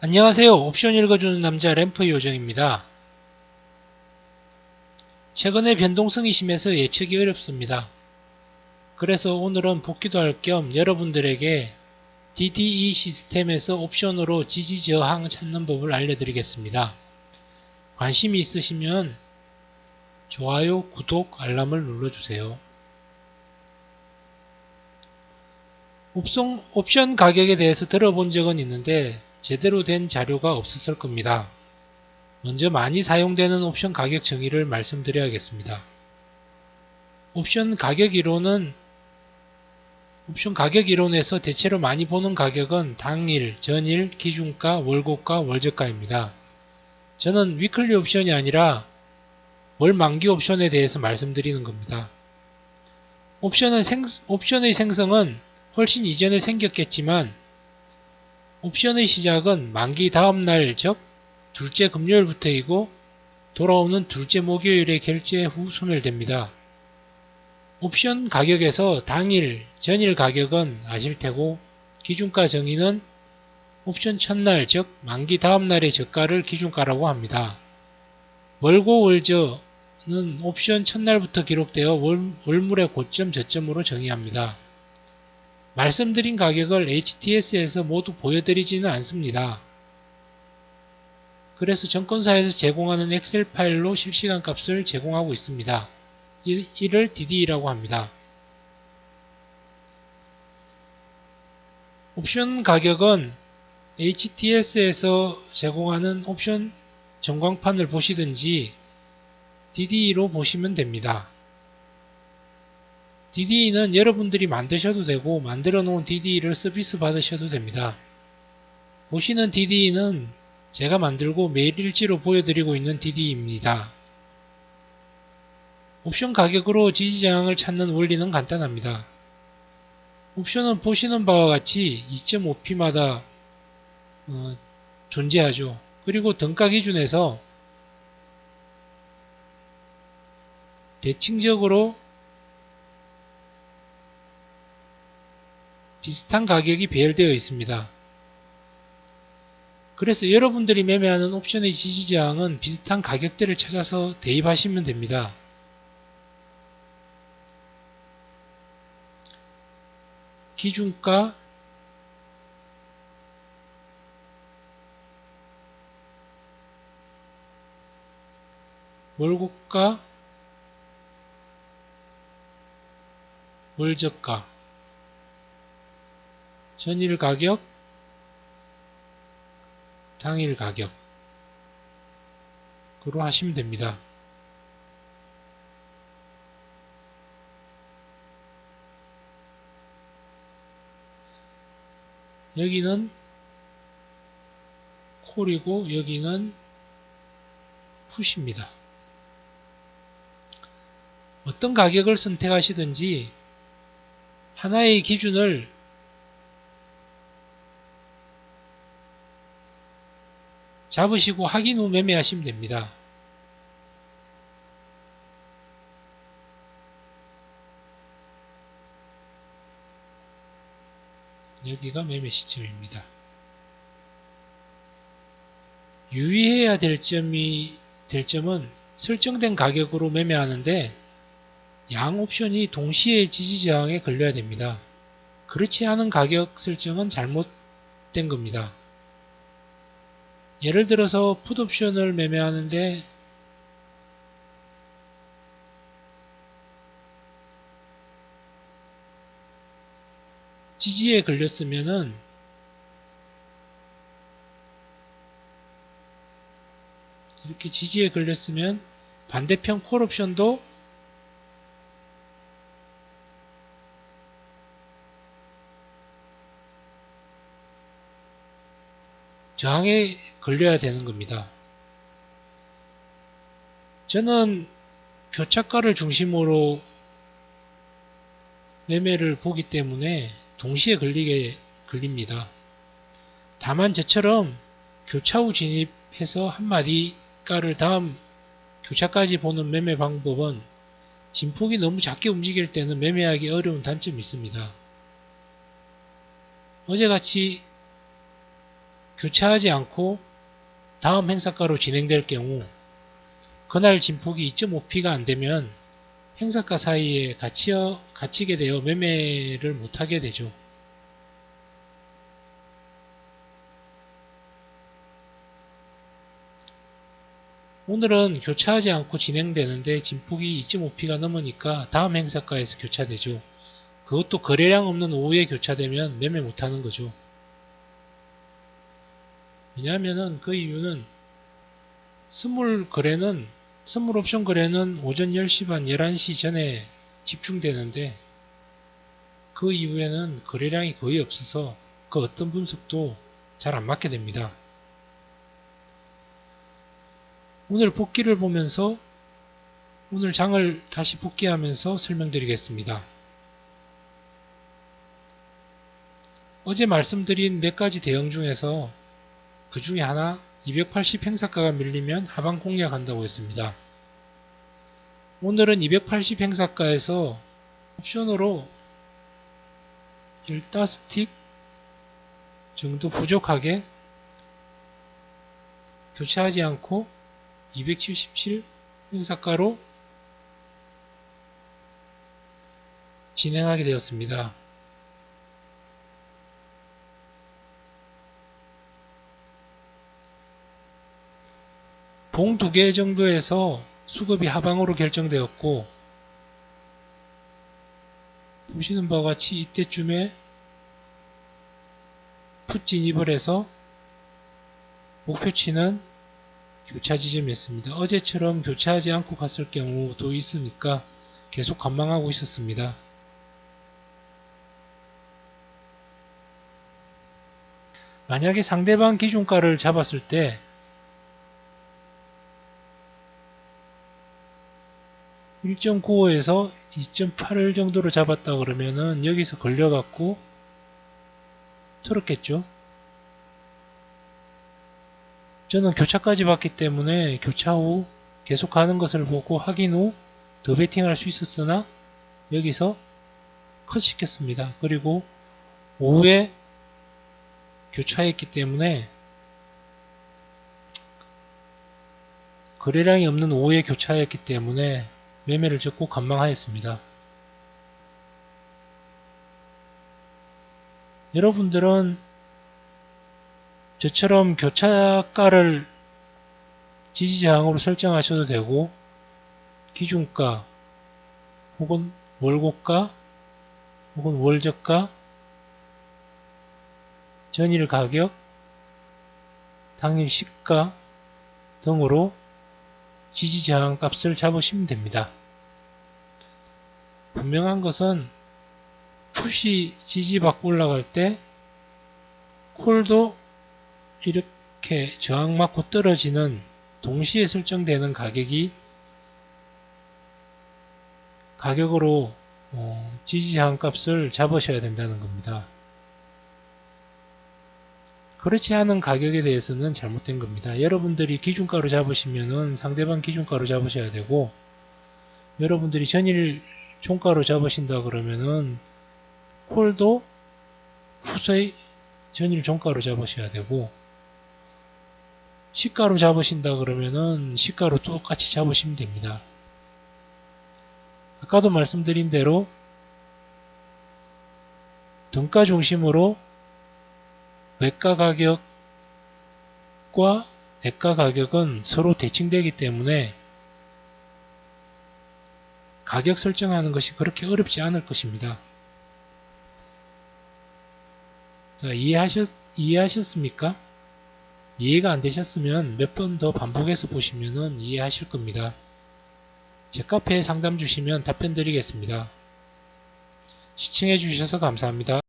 안녕하세요. 옵션 읽어주는 남자 램프 요정입니다. 최근에 변동성이 심해서 예측이 어렵습니다. 그래서 오늘은 복귀도 할 겸 여러분들에게 DDE 시스템에서 옵션으로 지지 저항 찾는 법을 알려드리겠습니다. 관심이 있으시면 좋아요, 구독, 알람을 눌러주세요. 옵션, 옵션 가격에 대해서 들어본 적은 있는데 제대로 된 자료가 없었을 겁니다. 먼저 많이 사용되는 옵션 가격 정의를 말씀드려야겠습니다. 옵션 가격 이론은 옵션 가격 이론에서 대체로 많이 보는 가격은 당일, 전일, 기준가, 월고가, 월저가입니다. 저는 위클리 옵션이 아니라 월 만기 옵션에 대해서 말씀드리는 겁니다. 옵션은 생, 옵션의 생성은 훨씬 이전에 생겼겠지만 옵션의 시작은 만기 다음날 즉 둘째 금요일부터이고 돌아오는 둘째 목요일의 결제 후 소멸됩니다. 옵션 가격에서 당일, 전일 가격은 아실 테고 기준가 정의는 옵션 첫날 즉 만기 다음날의 저가를 기준가라고 합니다. 월고 월저는 옵션 첫날부터 기록되어 월, 월물의 고점 저점으로 정의합니다. 말씀드린 가격을 HTS에서 모두 보여드리지는 않습니다. 그래서 정권사에서 제공하는 엑셀 파일로 실시간 값을 제공하고 있습니다. 이를 DD라고 합니다. 옵션 가격은 HTS에서 제공하는 옵션 전광판을 보시든지 DD로 보시면 됩니다. DDE는 여러분들이 만드셔도 되고 만들어 놓은 DDE를 서비스 받으셔도 됩니다. 보시는 DDE는 제가 만들고 매일 일지로 보여드리고 있는 DDE입니다. 옵션 가격으로 지지저항을 찾는 원리는 간단합니다. 옵션은 보시는 바와 같이 2.5p마다 어, 존재하죠. 그리고 등가 기준에서 대칭적으로 비슷한 가격이 배열되어 있습니다. 그래서 여러분들이 매매하는 옵션의 지지저항은 비슷한 가격대를 찾아서 대입하시면 됩니다. 기준가 월고가 월저가 전일 가격, 당일 가격으로 하시면 됩니다. 여기는 콜이고 여기는 푸시입니다. 어떤 가격을 선택하시든지 하나의 기준을 잡으시고 확인 후 매매하시면 됩니다. 여기가 매매 시점입니다. 유의해야 될 점이 될 점은 설정된 가격으로 매매하는데 양 옵션이 동시에 지지저항에 걸려야 됩니다. 그렇지 않은 가격 설정은 잘못된 겁니다. 예를 들어서 풋옵션을 매매하는데 지지에 걸렸으면은 이렇게 지지에 걸렸으면 반대편 콜옵션도 저항에 걸려야 되는 겁니다. 저는 교차가를 중심으로 매매를 보기 때문에 동시에 걸리게 걸립니다. 다만 저처럼 교차 후 진입해서 한 마디 가를 다음 교차까지 보는 매매 방법은 진폭이 너무 작게 움직일 때는 매매하기 어려운 단점이 있습니다. 어제같이 교차하지 않고 다음 행사가로 진행될 경우 그날 진폭이 2.5p가 안되면 행사가 사이에 갇혀, 갇히게 되어 매매를 못하게 되죠. 오늘은 교차하지 않고 진행되는데 진폭이 2.5p가 넘으니까 다음 행사가에서 교차되죠. 그것도 거래량 없는 오후에 교차되면 매매 못하는 거죠. 왜냐하면 그 이유는 스물 거래는 스물 옵션 거래는 오전 10시 반 11시 전에 집중되는데 그 이후에는 거래량이 거의 없어서 그 어떤 분석도 잘 안 맞게 됩니다. 오늘 복귀를 보면서 오늘 장을 다시 복귀하면서 설명드리겠습니다. 어제 말씀드린 몇 가지 대응 중에서 그 중에 하나 280 행사가가 밀리면 하방 공략한다고 했습니다. 오늘은 280 행사가에서 옵션으로 15스틱 정도 부족하게 교체하지 않고 277 행사가로 진행하게 되었습니다. 봉두개 정도에서 수급이 하방으로 결정되었고 보시는 바와 같이 이때쯤에 풋 진입을 해서 목표치는 교차 지점이었습니다. 어제처럼 교차하지 않고 갔을 경우도 있으니까 계속 관망하고 있었습니다. 만약에 상대방 기준가를 잡았을 때 1.95에서 2.8을 정도로 잡았다 그러면은 여기서 걸려갖고 털었겠죠. 저는 교차까지 봤기 때문에 교차 후 계속 가는 것을 보고 확인 후 더 베팅할 수 있었으나 여기서 컷 시켰습니다. 그리고 오후에 교차했기 때문에 거래량이 없는 오후에 교차했기 때문에 매매를 적고 관망하였습니다. 여러분들은 저처럼 교차가를 지지저항으로 설정하셔도 되고 기준가 혹은 월고가 혹은 월저가 전일 가격 당일 시가 등으로 지지저항 값을 잡으시면 됩니다. 분명한 것은 푸시 지지받고 올라갈 때 콜도 이렇게 저항 맞고 떨어지는 동시에 설정되는 가격이 가격으로 어, 지지저항 값을 잡으셔야 된다는 겁니다. 그렇지 않은 가격에 대해서는 잘못된 겁니다. 여러분들이 기준가로 잡으시면은 상대방 기준가로 잡으셔야 되고 여러분들이 전일 종가로 잡으신다 그러면은 콜도 후세의 전일 종가로 잡으셔야 되고 시가로 잡으신다 그러면은 시가로 똑같이 잡으시면 됩니다. 아까도 말씀드린 대로 등가 중심으로 외가 가격과 내가 가격은 서로 대칭되기 때문에 가격 설정하는 것이 그렇게 어렵지 않을 것입니다. 자, 이해하셨, 이해하셨습니까? 이해가 안 되셨으면 몇 번 더 반복해서 보시면 이해하실 겁니다. 제 카페에 상담 주시면 답변 드리겠습니다. 시청해 주셔서 감사합니다.